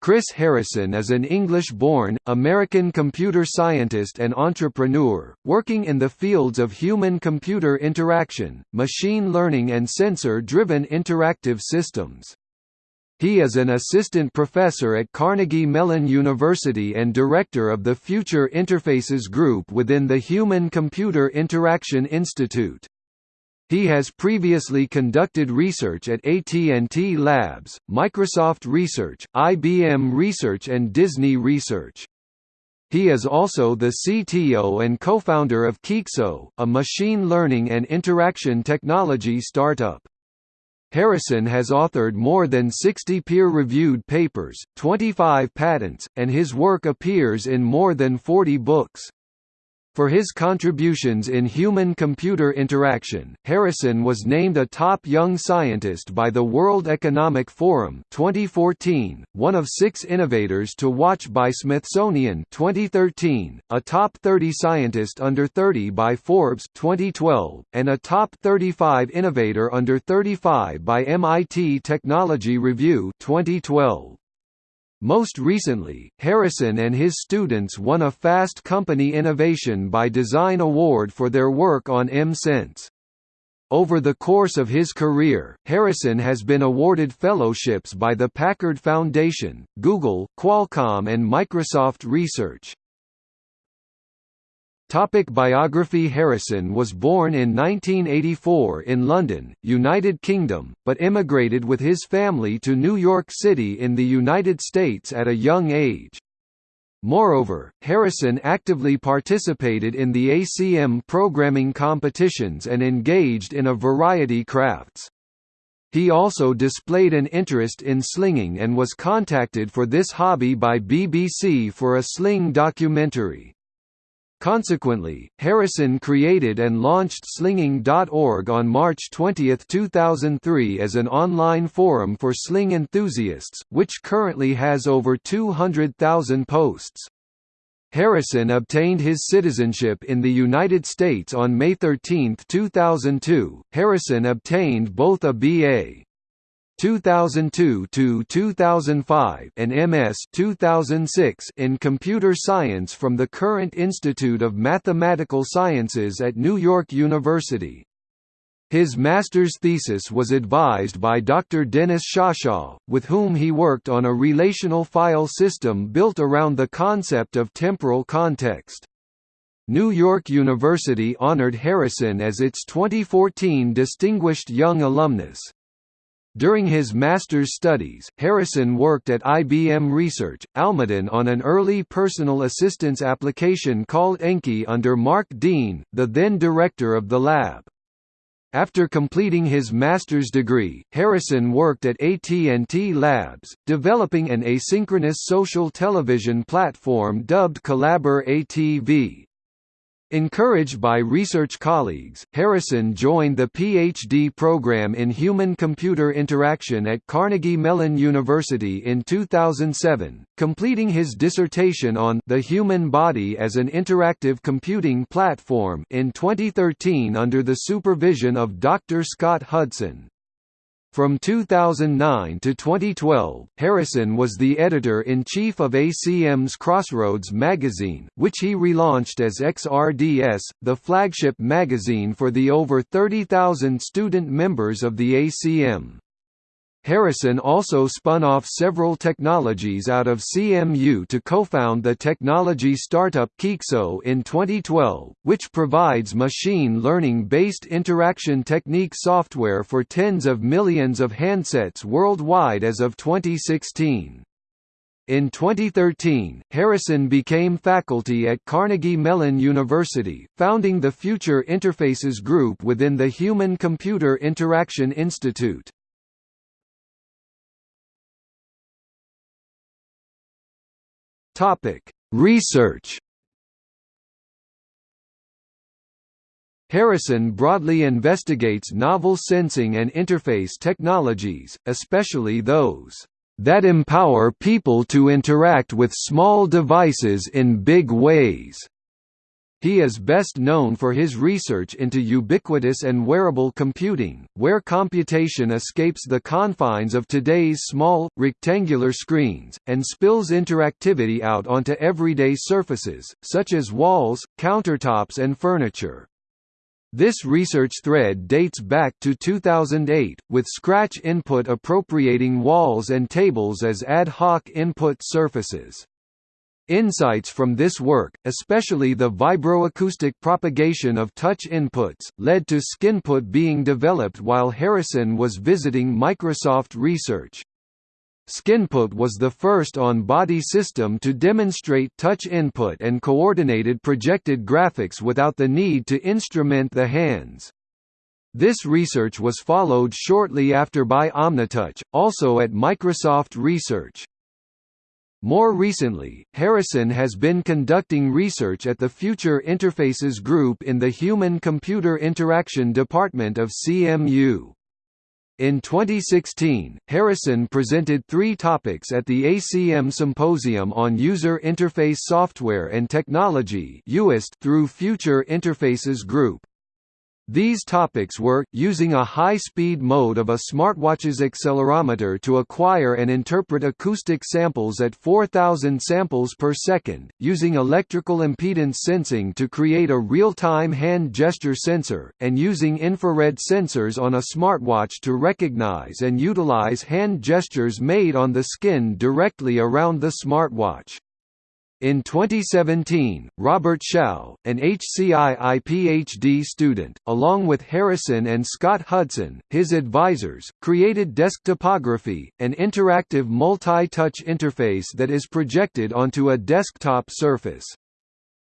Chris Harrison is an English-born, American computer scientist and entrepreneur, working in the fields of human-computer interaction, machine learning and sensor-driven interactive systems. He is an assistant professor at Carnegie Mellon University and director of the Future Interfaces Group within the Human-Computer Interaction Institute. He has previously conducted research at AT&T Labs, Microsoft Research, IBM Research and Disney Research. He is also the CTO and co-founder of Qeexo, a machine learning and interaction technology startup. Harrison has authored more than 60 peer-reviewed papers, 25 patents, and his work appears in more than 40 books. For his contributions in human-computer interaction, Harrison was named a top young scientist by the World Economic Forum 2014, one of six innovators to watch by Smithsonian 2013, a top 30 scientist under 30 by Forbes 2012, and a top 35 innovator under 35 by MIT Technology Review 2012. Most recently, Harrison and his students won a Fast Company Innovation by Design Award for their work on EM-Sense. Over the course of his career, Harrison has been awarded fellowships by the Packard Foundation, Google, Qualcomm and Microsoft Research. Topic biography Harrison was born in 1984 in London, United Kingdom, but immigrated with his family to New York City in the United States at a young age. Moreover, Harrison actively participated in the ACM programming competitions and engaged in a variety crafts. He also displayed an interest in slinging and was contacted for this hobby by BBC for a sling documentary. Consequently, Harrison created and launched Slinging.org on March 20, 2003 as an online forum for sling enthusiasts, which currently has over 200,000 posts. Harrison obtained his citizenship in the United States on May 13, 2002. Harrison obtained both a B.A. 2002 to 2005 and MS 2006 in computer science from the Courant Institute of Mathematical Sciences at New York University. His master's thesis was advised by Dr. Dennis Shasha, with whom he worked on a relational file system built around the concept of temporal context. New York University honored Harrison as its 2014 Distinguished Young Alumnus. During his master's studies, Harrison worked at IBM Research, Almaden on an early personal assistance application called Enki under Mark Dean, the then director of the lab. After completing his master's degree, Harrison worked at AT&T Labs, developing an asynchronous social television platform dubbed CollaboraTV. Encouraged by research colleagues, Harrison joined the PhD program in human-computer interaction at Carnegie Mellon University in 2007, completing his dissertation on the human body as an interactive computing platform in 2013 under the supervision of Dr. Scott Hudson. From 2009 to 2012, Harrison was the editor-in-chief of ACM's Crossroads magazine, which he relaunched as XRDS, the flagship magazine for the over 30,000 student members of the ACM. Harrison also spun off several technologies out of CMU to co-found the technology startup Qeexo in 2012, which provides machine learning-based interaction technique software for tens of millions of handsets worldwide as of 2016. In 2013, Harrison became faculty at Carnegie Mellon University, founding the Future Interfaces Group within the Human-Computer Interaction Institute. Topic: Research. Harrison broadly investigates novel sensing and interface technologies, especially those that empower people to interact with small devices in big ways. He is best known for his research into ubiquitous and wearable computing, where computation escapes the confines of today's small, rectangular screens, and spills interactivity out onto everyday surfaces, such as walls, countertops and furniture. This research thread dates back to 2008, with Scratch input appropriating walls and tables as ad hoc input surfaces. Insights from this work, especially the vibroacoustic propagation of touch inputs, led to Skinput being developed while Harrison was visiting Microsoft Research. Skinput was the first on-body system to demonstrate touch input and coordinated projected graphics without the need to instrument the hands. This research was followed shortly after by Omnitouch, also at Microsoft Research. More recently, Harrison has been conducting research at the Future Interfaces Group in the Human-Computer Interaction Department of CMU. In 2016, Harrison presented three topics at the ACM Symposium on User Interface Software and Technology through Future Interfaces Group. These topics were, using a high-speed mode of a smartwatch's accelerometer to acquire and interpret acoustic samples at 4,000 samples per second, using electrical impedance sensing to create a real-time hand gesture sensor, and using infrared sensors on a smartwatch to recognize and utilize hand gestures made on the skin directly around the smartwatch. In 2017, Robert Xiao, an HCII PhD student, along with Harrison and Scott Hudson, his advisors, created Desktopography, an interactive multi-touch interface that is projected onto a desktop surface.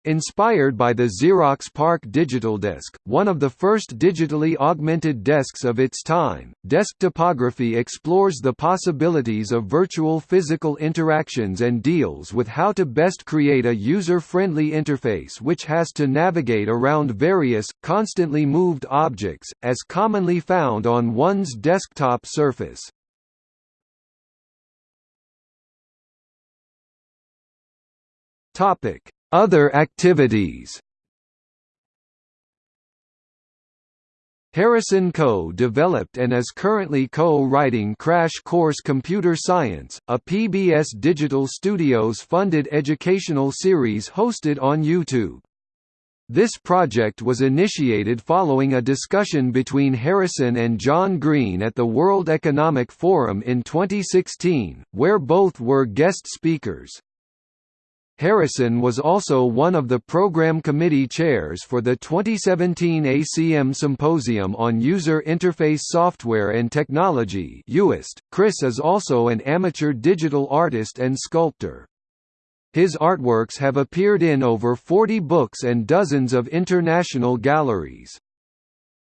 Inspired by the Xerox PARC DigitalDesk, one of the first digitally augmented desks of its time, Desktopography explores the possibilities of virtual physical interactions and deals with how to best create a user-friendly interface which has to navigate around various, constantly moved objects, as commonly found on one's desktop surface. Topic other activities Harrison co-developed and is currently co-writing Crash Course Computer Science, a PBS Digital Studios funded educational series hosted on YouTube. This project was initiated following a discussion between Harrison and John Green at the World Economic Forum in 2016, where both were guest speakers. Harrison was also one of the program committee chairs for the 2017 ACM Symposium on User Interface Software and Technology Chris is also an amateur digital artist and sculptor. His artworks have appeared in over 40 books and dozens of international galleries.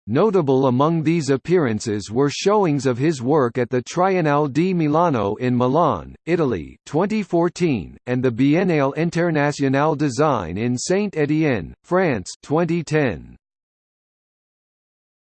Notable among these appearances were showings of his work at the Triennale di Milano in Milan, Italy 2014, and the Biennale Internationale Design in Saint-Étienne, France 2010.